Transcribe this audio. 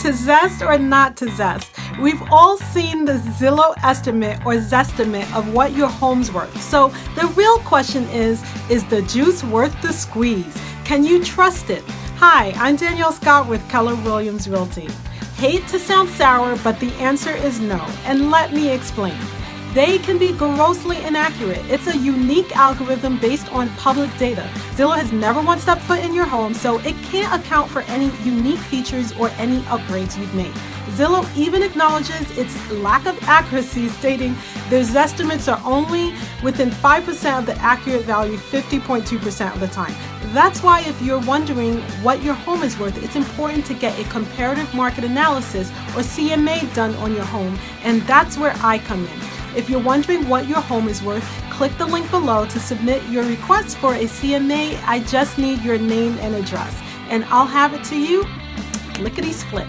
To zest or not to zest? We've all seen the Zillow estimate or zestimate of what your home's worth. So the real question is, is the juice worth the squeeze? Can you trust it? Hi, I'm Danielle Scott with Keller Williams Realty. Hate to sound sour, but the answer is no, and let me explain they can be grossly inaccurate. It's a unique algorithm based on public data. Zillow has never once stepped foot in your home, so it can't account for any unique features or any upgrades you've made. Zillow even acknowledges its lack of accuracy, stating their estimates are only within 5% of the accurate value 50.2% of the time. That's why if you're wondering what your home is worth, it's important to get a comparative market analysis or CMA done on your home, and that's where I come in. If you're wondering what your home is worth, click the link below to submit your request for a CMA. I just need your name and address, and I'll have it to you lickety split.